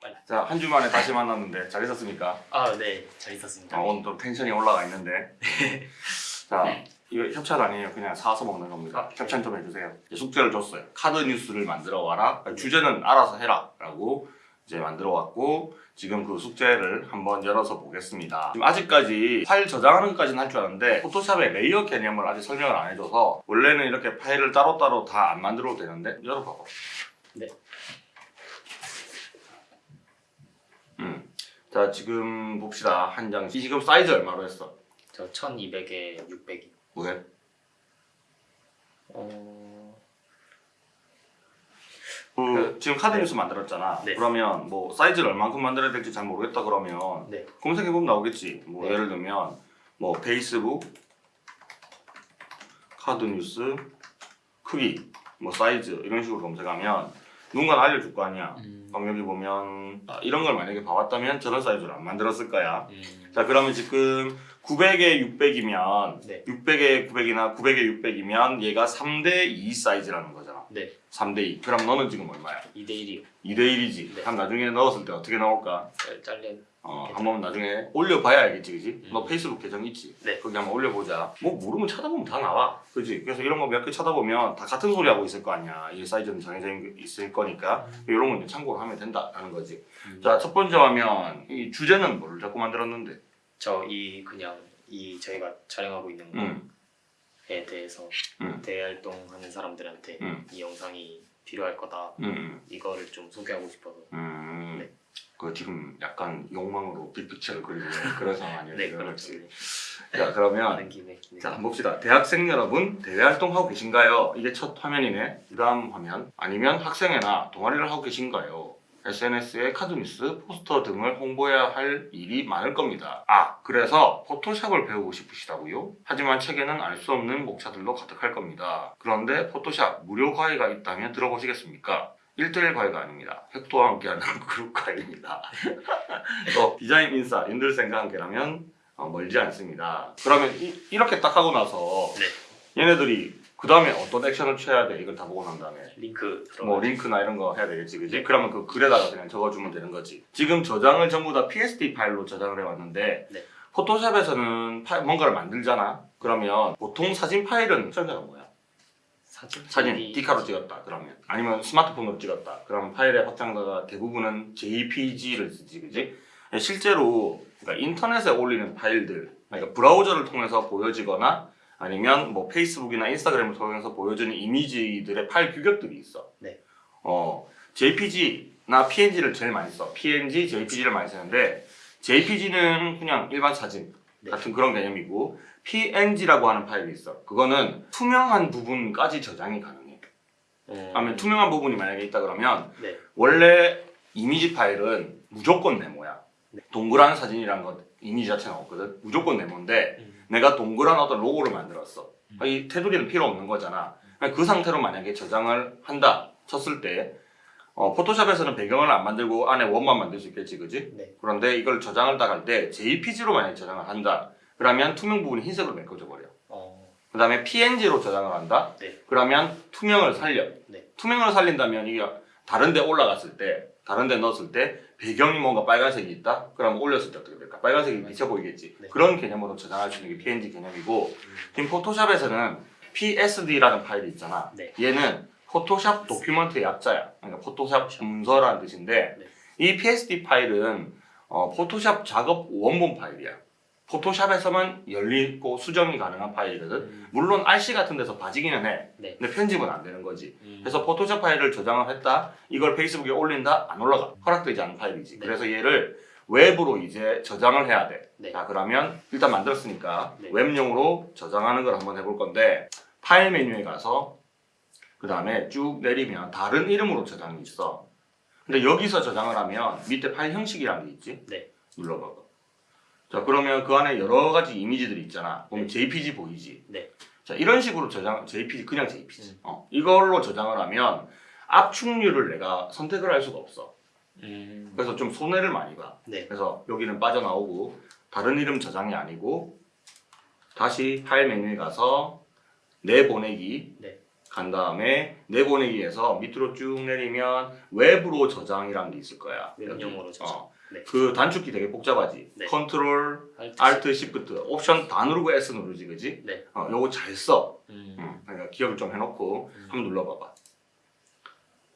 빨리. 자, 한 주 만에 다시 만났는데 잘 있었습니까? 아, 네. 잘 있었습니다. 아, 오늘 또 텐션이 올라가 있는데. 자, 이거 협찬 아니에요. 그냥 사서 먹는 겁니다. 협찬 좀 해주세요. 숙제를 줬어요. 카드 뉴스를 만들어 와라. 주제는 알아서 해라. 라고 이제 만들어 왔고, 지금 그 숙제를 한번 열어서 보겠습니다. 지금 아직까지 파일 저장하는 것까지는 할줄 아는데, 포토샵의 layer 개념을 아직 설명을 안 해줘서, 원래는 이렇게 파일을 따로따로 다 안 만들어도 되는데, 열어봐봐. 네. 음. 자, 지금 봅시다. 한 장. 지금 사이즈 얼마로 했어? 저 1200에 600이. 왜? 어... 그, 지금 카드 뉴스 만들었잖아. 네. 그러면 뭐 사이즈를 얼만큼 만들어야 될지 잘 모르겠다 그러면 네. 검색해 보면 나오겠지. 뭐 네. 예를 들면 뭐 페이스북 카드 뉴스 크기 뭐 사이즈 이런 식으로 검색하면 누군가 알려줄 거 아니야. 음... 여기 보면 아, 이런 걸 만약에 봐왔다면 저런 사이즈를 안 만들었을 거야. 음... 자 그러면 지금 900에 600이면 네. 600에 900이나 900에 600이면 얘가 3대 2 사이즈라는 거잖아. 네. 3대 2. 그럼 너는 지금 얼마야? 2대 1이요. 2대 1이지. 네. 그럼 나중에 넣었을 때 어떻게 나올까? 잘려. 어. 한번 나중에 올려봐야 알겠지, 그지? 음. 너 페이스북 계정 있지? 네. 거기 한번 올려보자. 뭐 모르면 찾아보면 다 나와, 그지? 그래서 이런 거 몇 개 찾아보면 다 같은 소리 하고 있을 거 아니야. 이 사이즈는 정해져 있을 거니까 이런 거 이제 참고를 하면 된다라는 거지. 음. 자, 첫 번째 화면 이 주제는 뭘 자꾸 만들었는데? 저 이 그냥 이 저희가 촬영하고 있는 음, 거에 대해서 음. 대활동하는 사람들한테 음. 이 영상이 필요할 거다. 음, 음. 이거를 좀 소개하고 싶어서. 그 지금 약간 욕망으로 빅피처를 그리는 그런 상황이에요. 네. 그렇죠. 자, 그러면 하는 김에. 네. 자, 한번 봅시다. 대학생 여러분, 대외 활동하고 계신가요? 이게 첫 화면이네. 그 다음 화면. 아니면 학생회나 동아리를 하고 계신가요? SNS에 카드뉴스, 포스터 등을 홍보해야 할 일이 많을 겁니다. 아, 그래서 포토샵을 배우고 싶으시다고요? 하지만 책에는 알 수 없는 목차들도 가득할 겁니다. 그런데 포토샵 무료 과외가 있다면 들어보시겠습니까? 1대1 과외가 아닙니다. 획도와 함께하는 그룹 과외입니다. 또 디자인 인싸 윤들생과 함께라면 어, 멀지 않습니다. 그러면 이, 렇게딱 하고 나서 네. 얘네들이 그 다음에 어떤 액션을 취해야 돼? 이걸 다 보고 난 다음에 링크. 뭐 링크나 이런 거 해야 되겠지, 그지? 네. 그러면 그 글에다가 그냥 적어주면 되는 거지. 지금 저장을 전부 다 PSD 파일로 저장을 해왔는데 네. 포토샵에서는 파- 뭔가를 만들잖아. 그러면 보통 사진 파일은 선자가 뭐야? 사진. 사진 이- 디카로 찍었다 그러면. 아니면 스마트폰으로 찍었다. 그러면 파일의 확장자가 대부분은 JPG를 쓰지 그지? 실제로 그러니까 인터넷에 올리는 파일들 그러니까 브라우저를 통해서 보여지거나 아니면 뭐 페이스북이나 인스타그램을 통해서 보여주는 이미지들의 파일 규격들이 있어. 네. 어 JPG나 PNG를 제일 많이 써. PNG, JPG를 많이 쓰는데 JPG는 그냥 일반 사진 네. 같은 그런 개념이고 PNG라고 하는 파일이 있어. 그거는 투명한 부분까지 저장이 가능해. 음... 그러면 투명한 부분이 만약에 있다 그러면 네. 원래 이미지 파일은 무조건 네모야. 네. 동그란 사진이란 것 이미지 자체는 없거든. 무조건 네모인데 음. 내가 동그란 어떤 로고를 만들었어. 음. 이 테두리는 필요 없는 거잖아. 그 상태로 만약에 저장을 한다 쳤을 때 어, 포토샵에서는 배경을 안 만들고 안에 원만 만들 수 있겠지, 그지? 네. 그런데 이걸 저장을 딱 할 때 JPG로 만약에 저장을 한다. 그러면 투명 부분이 흰색으로 메꿔져 버려. 어. 그 다음에 PNG로 저장을 한다. 네. 그러면 투명을 살려. 네. 투명을 살린다면 이게 다른 데 올라갔을 때, 다른 데 넣었을 때 배경이 뭔가 빨간색이 있다? 그럼 올렸을 때 어떻게 될까? 빨간색이 비쳐 보이겠지. 네. 그런 개념으로 저장할 수 있는 게 PNG 개념이고 음. 지금 포토샵에서는 PSD라는 파일이 있잖아. 네. 얘는 포토샵 document의 약자야. 그러니까 포토샵 문서라는 뜻인데 네. 이 PSD 파일은 어, 포토샵 작업 원본 파일이야. 포토샵에서만 열리고 수정이 가능한 파일이거든. 음. 물론 알씨 같은 데서 봐지기는 해. 네. 근데 편집은 안 되는 거지. 음. 그래서 포토샵 파일을 저장을 했다. 이걸 페이스북에 올린다. 안 올라가. 허락되지 않은 파일이지. 네. 그래서 얘를 웹으로 이제 저장을 해야 돼. 네. 자 그러면 일단 만들었으니까 네. 웹용으로 저장하는 걸 한번 해볼 건데 파일 메뉴에 가서 그 다음에 쭉 내리면 다른 이름으로 저장이 있어. 근데 여기서 저장을 하면 밑에 파일 형식이라는 게 있지? 네. 눌러봐봐. 자 그러면 그 안에 여러 가지 이미지들이 있잖아. 보면 네. JPG 보이지? 네. 자 이런 식으로 저장, JPG 그냥 JPG. 음. 어, 이걸로 저장을 하면 압축률을 내가 선택을 할 수가 없어. 음. 그래서 좀 손해를 많이 봐. 네. 그래서 여기는 빠져나오고 다른 이름 저장이 아니고 다시 파일 메뉴에 가서 내보내기 네. 간 다음에 내보내기에서 밑으로 쭉 내리면 웹용으로 저장이라는 게 있을 거야. 웹용으로 여기. 저장. 어. 네. 그 단축키 되게 복잡하지. 네. 컨트롤, Alt. Shift, 옵션 다 누르고 S 누르지, 그지? 네. 어, 요거 잘 써. 음. 음, 그러니까 기억을 좀 해놓고 음. 한번 눌러봐봐.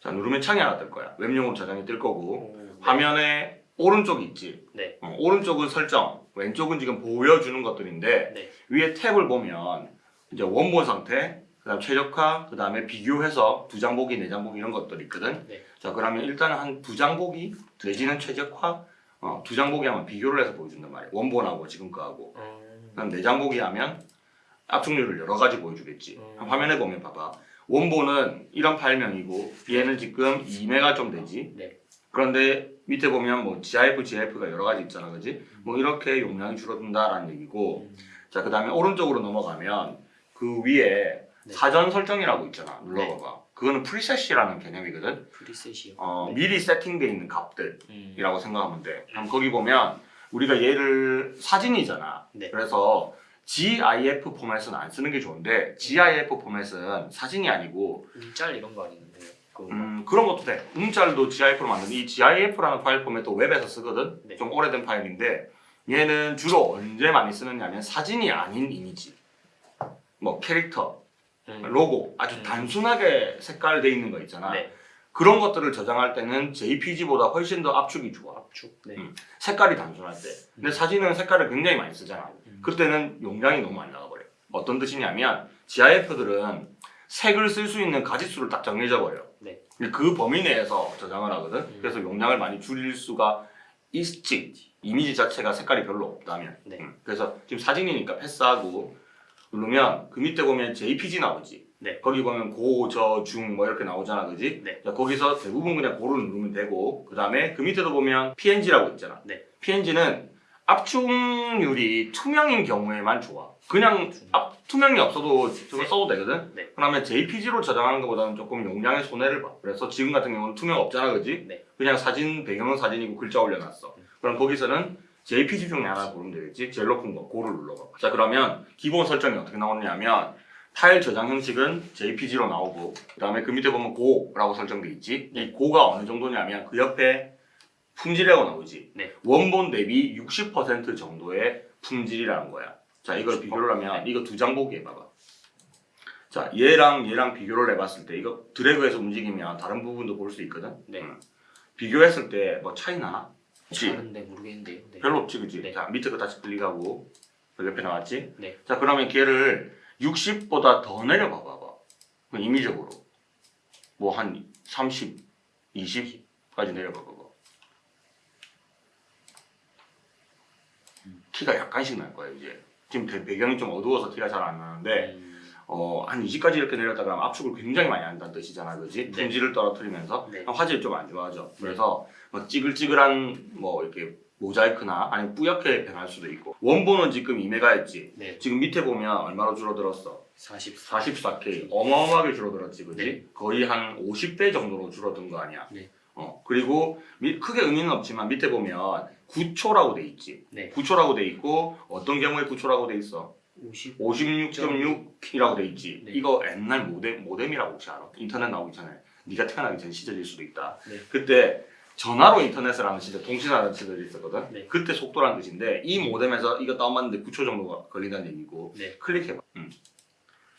자 누르면 창이 하나 뜰 거야. 웹용으로 저장이 뜰 거고 오, 네. 화면에 오른쪽이 있지. 네. 어, 오른쪽은 설정, 왼쪽은 지금 보여주는 것들인데 네. 위에 탭을 보면 이제 원본 상태, 그 다음 최적화, 그 다음에 비교해서 두 장 보기, 네 장 보기 이런 것들이 있거든. 네. 자 그러면 일단은 한 두 장 보기 내지는 최적화, 어, 두 장 보기 하면 비교를 해서 보여준단 말이야. 원본하고 지금 거하고. 음. 그다음 네 장 보기 하면 압축률을 여러 가지 보여주겠지. 음. 화면에 보면 봐봐. 원본은 이런 파일명이고 얘는 지금 2메가 좀 되지. 네. 그런데 밑에 보면 뭐 GIF, GIF가 여러 가지 있잖아, 그지? 뭐 이렇게 용량이 줄어든다라는 얘기고. 음. 자, 그 다음에 오른쪽으로 넘어가면 그 위에 네. 사전 설정이라고 있잖아. 눌러봐봐. 그거는 preset이라는 개념이거든. preset이요. 어, 네. 미리 세팅되어 있는 값들이라고 음. 생각하면 돼. 그럼 거기 보면 우리가 얘를 사진이잖아. 네. 그래서 GIF 포맷은 안 쓰는 게 좋은데 GIF 포맷은 사진이 아니고 움짤 이런 거 아니는데? 음, 그런 것도 돼. 움짤도 GIF로 만든 이 GIF라는 파일 포맷도 웹에서 쓰거든. 네. 좀 오래된 파일인데 얘는 주로 언제 많이 쓰느냐면 사진이 아닌 이미지, 뭐 캐릭터, 음. 로고 아주 음. 단순하게 색깔돼 있는 거 있잖아. 네. 그런 것들을 저장할 때는 JPG보다 훨씬 더 압축이 좋아. 압축. 네. 음. 색깔이 단순할 때. 근데 음. 사진은 색깔을 굉장히 많이 쓰잖아. 음. 그때는 용량이 너무 많이 나가버려. 어떤 뜻이냐면 GIF들은 색을 쓸 수 있는 가지수를 딱 정해져 버려. 네. 근데 그 범위 내에서 저장을 하거든. 음. 그래서 용량을 많이 줄일 수가 있지. 이미지 자체가 색깔이 별로 없다면. 네. 음. 그래서 지금 사진이니까 패스하고 누르면 그 밑에 보면 JPG 나오지. 네. 거기 보면 고, 저, 중 뭐 이렇게 나오잖아, 그지? 네. 자, 거기서 대부분 그냥 고를 누르면 되고 그 다음에 그 밑에도 보면 PNG라고 있잖아. 네. PNG는 압축률이 투명인 경우에만 좋아. 그냥 압, 투명이 없어도 저거 네. 써도 되거든. 네. 그러면 JPG로 저장하는 것보다는 조금 용량의 손해를 봐. 그래서 지금 같은 경우는 투명 없잖아, 그지? 네. 그냥 사진 배경은 사진이고 글자 올려놨어. 음. 그럼 거기서는 JPG 중에 하나 고르면 되겠지. 제일 높은 거, 고를 눌러봐. 자, 그러면 기본 설정이 어떻게 나오냐면 파일 저장 형식은 JPG로 나오고 그 다음에 그 밑에 보면 고라고 설정돼 있지. 이 고가 어느 정도냐면 그 옆에 품질이라고 나오지. 네. 원본 대비 60% 정도의 품질이라는 거야. 자, 이걸 60%? 비교를 하면 이거 두 장 보기 해봐봐. 자, 얘랑 얘랑 비교를 해봤을 때 이거 드래그해서 움직이면 다른 부분도 볼 수 있거든. 네. 음. 비교했을 때 뭐 차이 나나? 없지. 다른데 모르겠는데요. 네. 별로 없지, 그지? 네. 자, 밑에 거 다시 클릭하고 여기 옆에 나왔지? 네. 자, 그러면 걔를 60보다 더 내려봐 봐봐. 그 임의적으로. 뭐 한 30, 20까지 내려봐 봐봐. 티가 약간씩 날 거예요, 이제. 지금 대- 배경이 좀 어두워서 티가 잘 안 나는데 음. 어, 한 20까지 이렇게 내렸다 그러면 압축을 굉장히 많이 한다는 뜻이잖아, 그지? 네. 품질을 떨어뜨리면서 네. 화질이 좀 안 좋아져. 그래서 뭐 찌글찌글한 뭐 이렇게 모자이크나 아니면 뿌옇게 변할 수도 있고 원본은 지금 2메가였지. 네. 지금 밑에 보면 얼마로 줄어들었어? 44. 44K. 어마어마하게 줄어들었지, 그지? 네. 거의 한 50배 정도로 줄어든 거 아니야? 네. 어 그리고 밑- 크게 의미는 없지만 밑에 보면 9초라고 돼 있지. 네. 9초라고 돼 있고 어떤 경우에 9초라고 돼 있어? 50. 56.6이라고 돼 있지. 네. 이거 옛날 모뎀, 모뎀이라고 혹시 알아? 인터넷 나오기 전에 네가 태어나기 전 시절일 수도 있다. 네. 그때 전화로 인터넷을 하는 시절, 통신하는 시절이 있었거든. 네. 그때 속도라는 뜻인데 이 모뎀에서 이거 다운받는데 9초 정도가 걸린다는 얘기고 네. 클릭해봐. 음.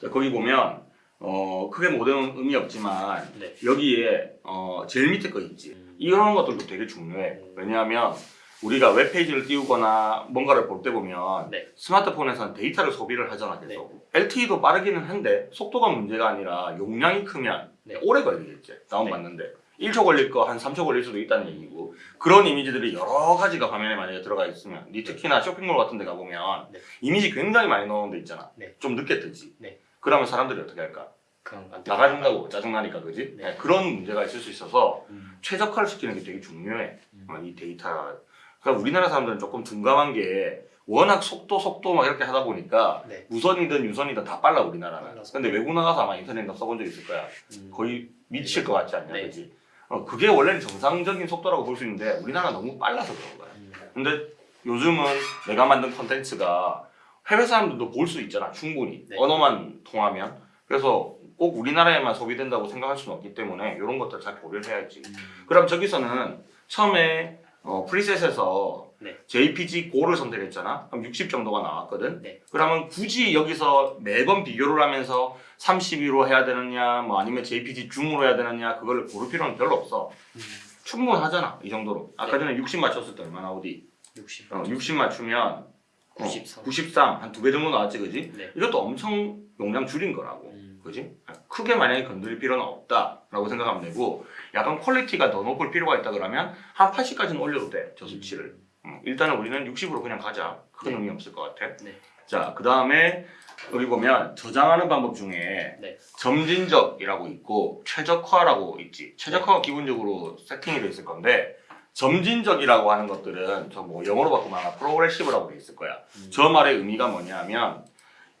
자, 거기 보면 어, 크게 모뎀은 의미 없지만 네. 여기에 어, 제일 밑에 거 있지. 음. 이런 것들도 되게 중요해. 음. 왜냐하면 우리가 웹페이지를 띄우거나 뭔가를 볼 때 보면 네. 스마트폰에서는 데이터를 소비를 하잖아 계속. LTE도 빠르기는 한데 속도가 문제가 아니라 용량이 크면 네. 오래 걸리겠지. 다운받는데. 1초 걸릴 거 한 3초 걸릴 수도 있다는 얘기고 그런 이미지들이 여러 가지가 화면에 만약에 들어가 있으면 니 특히나 쇼핑몰 같은 데 가보면 네. 이미지 굉장히 많이 넣은 데 있잖아 네. 좀 늦게 뜨지 네. 그러면 사람들이 어떻게 할까 나가준다고 짜증나니까 그지 네. 네, 그런 문제가 있을 수 있어서 음. 최적화를 시키는 게 되게 중요해. 음. 어, 이 데이터. 그러니까 우리나라 사람들은 조금 둔감한 게 워낙 속도 속도 막 이렇게 하다 보니까 네. 무선이든 유선이든 다 빨라 우리나라는. 빨라서. 근데 외국 나가서 아마 인터넷 써본 적 있을 거야. 음. 거의 미칠 네. 것 같지 않냐, 네. 그지? 어, 그게 원래는 정상적인 속도라고 볼 수 있는데 우리나라 가 너무 빨라서 그런 거야. 음. 근데 요즘은 내가 만든 컨텐츠가 해외 사람들도 볼 수 있잖아, 충분히. 네. 언어만 통하면. 그래서 꼭 우리나라에만 소비된다고 생각할 수는 없기 때문에 이런 것들 잘 고려를 해야지. 음. 그럼 저기서는 처음에 어, 프리셋에서 네. JPG 고를 선택했잖아. 그럼 60 정도가 나왔거든. 네. 그러면 굳이 여기서 매번 비교를 하면서 32로 해야 되느냐, 뭐 아니면 JPG 중으로 해야 되느냐, 그걸 고를 필요는 별로 없어. 음. 충분하잖아, 이 정도로. 아까 네. 전에 60 맞췄을 때 얼마나 어디? 60. 어, 60 맞추면 93. 93, 한 두 배 정도 나왔지, 그지? 네. 이것도 엄청 용량 줄인 거라고. 음. 그지? 크게 만약에 건드릴 필요는 없다라고 생각하면 되고 약간 quality가 더 높을 필요가 있다 그러면 한 80까지는 올려도 돼 저 수치를 음, 일단은 우리는 60으로 그냥 가자 큰 네. 의미 없을 것 같아 네. 자 그 다음에 여기 보면 저장하는 방법 중에 네. 점진적이라고 있고 최적화라고 있지 최적화가 기본적으로 세팅이 돼 있을 건데 점진적이라고 하는 것들은 저 뭐 영어로 바꾸면 아마 프로그레시브라고 돼 있을 거야 음. 저 말의 의미가 뭐냐면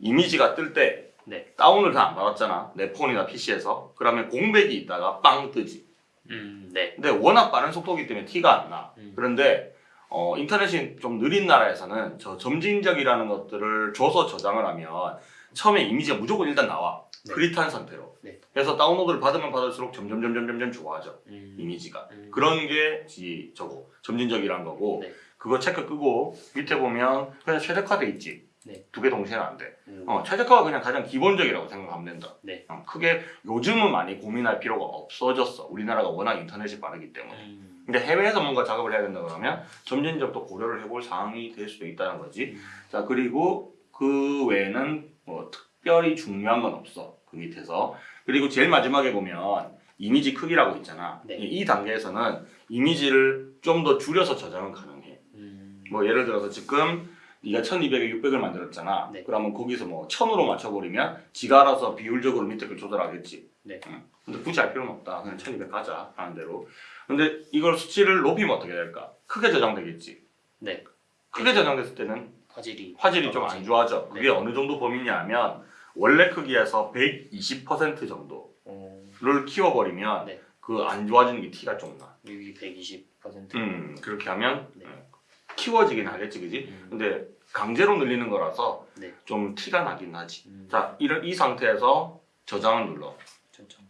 이미지가 뜰때 네. 다운을 다 안 받았잖아 내 폰이나 PC에서 그러면 공백이 있다가 빵 뜨지 음. 네. 근데 워낙 빠른 속도이기 때문에 티가 안나 음. 그런데 어, 인터넷이 좀 느린 나라에서는 저 점진적이라는 것들을 줘서 저장을 하면 처음에 이미지가 무조건 일단 나와 네. 그릿한 상태로 네. 그래서 다운로드를 받으면 받을수록 점점 점점 점점 좋아져 음. 이미지가 음. 그런 게 지, 저거 점진적이란 거고 네. 그거 체크 끄고 밑에 보면 그냥 최적화돼 있지 네. 두개 동시에는 안 돼. 음. 어, 최적화가 그냥 가장 기본적이라고 생각하면 된다. 네. 어, 크게 요즘은 많이 고민할 필요가 없어졌어. 우리나라가 워낙 인터넷이 빠르기 때문에. 음. 근데 해외에서 뭔가 작업을 해야 된다 그러면 점진적도 고려를 해볼 사항이 될 수도 있다는 거지. 음. 자 그리고 그 외에는 뭐 특별히 중요한 건 없어. 그 밑에서. 그리고 제일 마지막에 보면 이미지 크기라고 있잖아. 네. 이, 이 단계에서는 이미지를 좀 더 줄여서 저장은 가능해. 음. 뭐 예를 들어서 지금 네가 1200에 600을 만들었잖아. 네. 그러면 거기서 뭐 1000으로 맞춰버리면 지가 알아서 비율적으로 밑에 걸 조절하겠지. 네. 응. 근데 굳이 할 필요는 없다. 그냥 1200 가자 하는 대로. 근데 이걸 수치를 높이면 어떻게 될까? 크게 저장되겠지. 네. 크게 저장됐을 때는 화질이 화질이 좀 안 좋아져. 그게 네. 어느 정도 범위냐 하면 원래 크기에서 120% 정도를 어. 키워버리면 네. 그안 좋아지는 게 티가 좀 나. 여기 120%. 음, 그렇게 하면 네. 음, 키워지긴 하겠지, 그지? 음. 근데 강제로 늘리는 거라서 네. 좀 티가 나긴 나지. 음. 자, 이런 이 상태에서 저장을 눌러. 천천.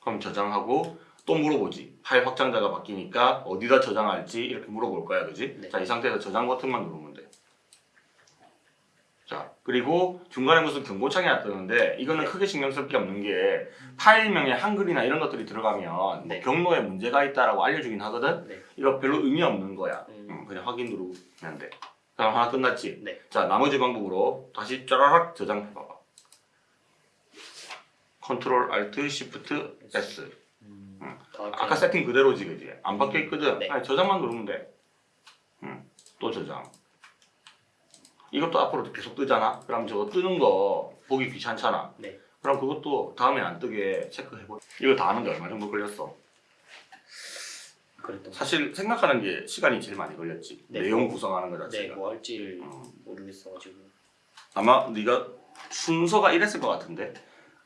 그럼 저장하고 또 물어보지. 파일 확장자가 바뀌니까 어디다 저장할지 이렇게 물어볼 거야, 그지? 네. 자, 이 상태에서 저장 버튼만 누르면 돼. 자, 그리고 중간에 무슨 경고창이 뜨는데 이거는 네. 크게 신경 쓸 게 없는 게 파일명에 한글이나 이런 것들이 들어가면 뭐 네. 경로에 문제가 있다라고 알려주긴 하거든. 네. 이거 별로 의미 없는 거야. 음. 음, 그냥 확인 누르면 돼. 그럼 하나 끝났지? 네. 자, 나머지 방법으로 다시 짜라락 저장해봐봐. control alt shift S. 음. 음. 다 아까 세팅 그대로지, 그지? 안 바뀌어 있거든. 네. 아니, 저장만 누르면 돼. 음, 또 저장. 이것도 앞으로 계속 뜨잖아. 그럼 저거 뜨는 거 보기 귀찮잖아. 네. 그럼 그것도 다음에 안 뜨게 체크해보. 이거 다 하는데 얼마 정도 걸렸어? 그랬던 거. 사실 생각하는 게 시간이 제일 많이 걸렸지. 네. 내용 구성하는 거 네, 자체가. 뭐 할지를 음. 모르겠어가지고. 아마 네가 순서가 이랬을 것 같은데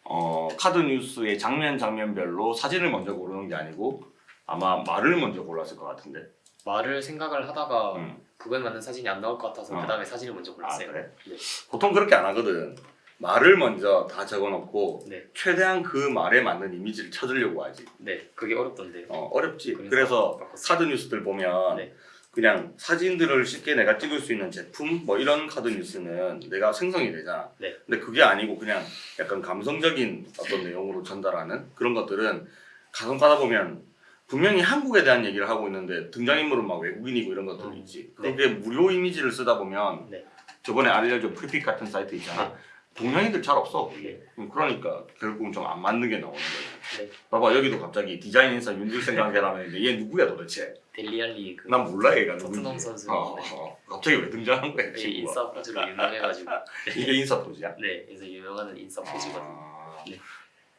어, 카드 뉴스의 장면 장면별로 사진을 먼저 고르는 게 아니고 아마 말을 먼저 골랐을 것 같은데 말을 생각을 하다가 음. 그거에 맞는 사진이 안 나올 것 같아서 어. 그 다음에 사진을 먼저 아 골랐어요. 그래? 네. 보통 그렇게 안 하거든 말을 먼저 다 적어놓고 네. 최대한 그 말에 맞는 이미지를 찾으려고 하지 네, 그게 어렵던데. 어, 어렵지 그래서. 카드 뉴스들 보면 네. 그냥 사진들을 쉽게 내가 찍을 수 있는 제품 뭐 이런 카드 뉴스는 내가 생성이 되잖아. 네. 근데 그게 아니고 그냥 약간 감성적인 어떤 내용으로 전달하는 그런 것들은 가끔 가다 보면 분명히 한국에 대한 얘기를 하고 있는데 등장인물은 막 외국인이고 이런 것들이 음, 있지. 네. 그게 무료 이미지를 쓰다 보면 네. 저번에 알려준 프리픽 같은 사이트 있잖아. 동양인들 잘 없어. 네. 음, 그러니까 결국은 좀 안 맞는 게 나오는 거야. 네. 봐봐 여기도 갑자기 디자인 인사 윤들생 관계라는데 얘 누구야 도대체? 델리알리 그 난 몰라 얘가 토트넘. 선수. 어, 어. 갑자기 왜 등장한 거야? 이 친구가? 인싸 포즈로 유명해가지고. 이게 인싸 포즈야? 네, 그래서 유명한 인싸 포즈거든요. 아, 네.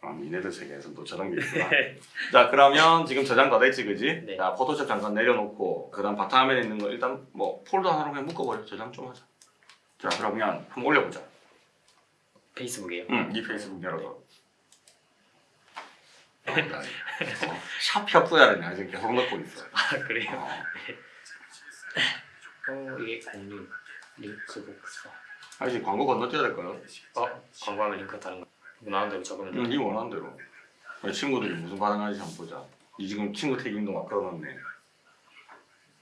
아, 니네들 세계에서 또 저런 게 있구나. 자 그러면 지금 저장 다 됐지 그지? 네. 자 포토샵 잠깐 내려놓고 그 다음 바탕화면에 있는 거 일단 뭐 폴더 하나로 그냥 묶어버려 저장 좀 하자. 자 그러면 한번 올려보자. 페이스북이에요. 응, 네 페이스북 열어서. 협소야를 나 지금 계속 넣고 있어. 아 그래요? 어. 어 이게 공유 링크 복사. 아 이제 광고 건너뛰어야 될 거요. 어 광고하면 링크 다른 거. 원하는 대로 적으면 돼. 응, 네 원하는 대로. 친구들이 무슨 반응하는지 한번 보자. 이 지금 친구 태깅도 막 걸어놨네.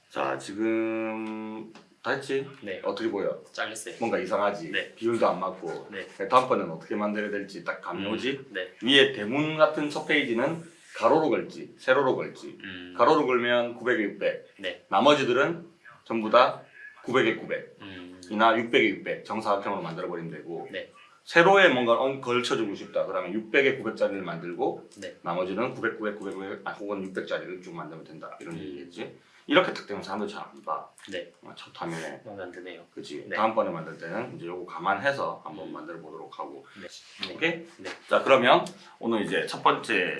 자 지금 다 했지? 네. 어떻게 보여? 잘렸어요. 뭔가 이상하지? 네. 비율도 안 맞고 네. 다음번에는 어떻게 만들어야 될지 딱 감이 음, 오지? 네. 위에 대문 같은 첫 페이지는 가로로 걸지 세로로 걸지 음. 가로로 걸면 900에 600 네. 나머지들은 전부 다 900에 900 음. 이나 600에 600 정사각형으로 만들어 버리면 되고 네. 세로에 뭔가 얹- 걸쳐주고 싶다 그러면 600에 900짜리를 만들고 네. 나머지는 900, 900, 900, 900 아, 혹은 600짜리를 쭉 만들면 된다 이런 음. 얘기겠지 이렇게 딱 되면 사람들 잘 안 봐. 네. 어, 첫 화면에 마음에 안 드네요. 그치 네. 다음번에 만들 때는 이제 요거 감안해서 한번 만들어 보도록 하고 네. 네. 오케이? 네. 자 그러면 오늘 이제 첫 번째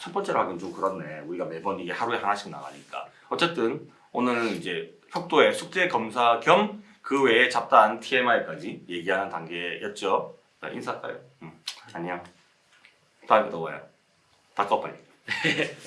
첫 번째로 하긴 좀 그렇네 우리가 매번 이게 하루에 하나씩 나가니까 어쨌든 오늘 이제 혁도의 숙제 검사 겸 그 외에 잡다한 TMI까지 얘기하는 단계였죠 자, 인사할까요? 응. 안녕 다음에 또 봐요 닦아 빨리